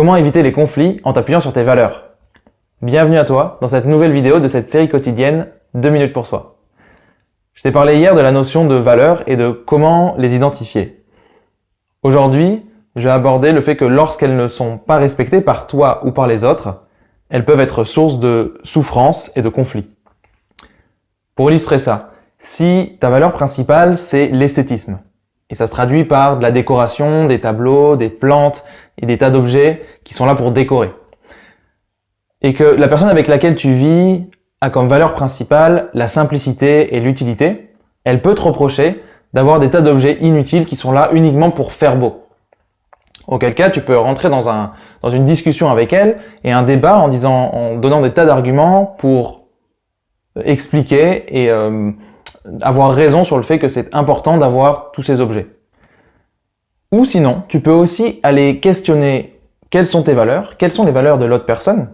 Comment éviter les conflits en t'appuyant sur tes valeurs? Bienvenue à toi dans cette nouvelle vidéo de cette série quotidienne 2 minutes pour soi. Je t'ai parlé hier de la notion de valeurs et de comment les identifier. Aujourd'hui, j'ai abordé le fait que lorsqu'elles ne sont pas respectées par toi ou par les autres, elles peuvent être source de souffrance et de conflits. Pour illustrer ça, si ta valeur principale c'est l'esthétisme, et ça se traduit par de la décoration, des tableaux, des plantes et des tas d'objets qui sont là pour décorer. Et que la personne avec laquelle tu vis a comme valeur principale la simplicité et l'utilité, elle peut te reprocher d'avoir des tas d'objets inutiles qui sont là uniquement pour faire beau. Auquel cas, tu peux rentrer dans, un, dans une discussion avec elle et un débat en, disant, en donnant des tas d'arguments pour expliquer et euh, avoir raison sur le fait que c'est important d'avoir tous ces objets. Ou sinon, tu peux aussi aller questionner quelles sont tes valeurs, quelles sont les valeurs de l'autre personne,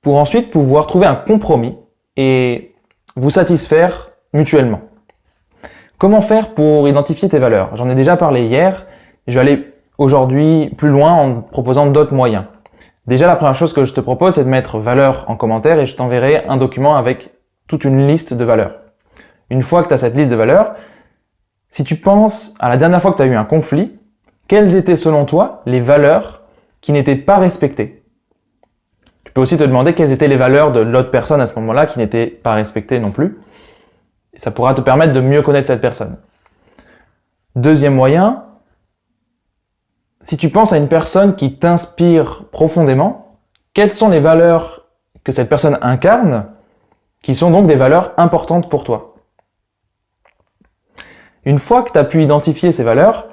pour ensuite pouvoir trouver un compromis et vous satisfaire mutuellement. Comment faire pour identifier tes valeurs? J'en ai déjà parlé hier, je vais aller aujourd'hui plus loin en proposant d'autres moyens. Déjà, la première chose que je te propose, c'est de mettre valeur en commentaire et je t'enverrai un document avec toute une liste de valeurs. Une fois que tu as cette liste de valeurs, si tu penses à la dernière fois que tu as eu un conflit, quelles étaient selon toi les valeurs qui n'étaient pas respectées? Tu peux aussi te demander quelles étaient les valeurs de l'autre personne à ce moment-là qui n'étaient pas respectées non plus. ça pourra te permettre de mieux connaître cette personne. Deuxième moyen, si tu penses à une personne qui t'inspire profondément, quelles sont les valeurs que cette personne incarne qui sont donc des valeurs importantes pour toi? Une fois que tu as pu identifier ces valeurs,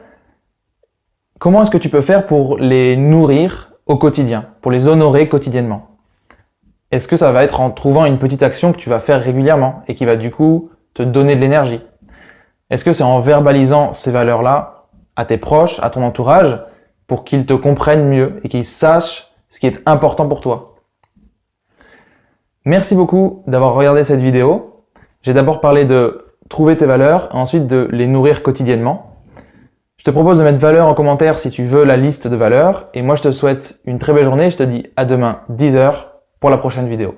comment est-ce que tu peux faire pour les nourrir au quotidien, pour les honorer quotidiennement? Est-ce que ça va être en trouvant une petite action que tu vas faire régulièrement et qui va du coup te donner de l'énergie? Est-ce que c'est en verbalisant ces valeurs-là à tes proches, à ton entourage, pour qu'ils te comprennent mieux et qu'ils sachent ce qui est important pour toi? Merci beaucoup d'avoir regardé cette vidéo. J'ai d'abord parlé de trouver tes valeurs et ensuite de les nourrir quotidiennement. Je te propose de mettre valeur en commentaire si tu veux la liste de valeurs et moi je te souhaite une très belle journée, je te dis à demain 10h pour la prochaine vidéo.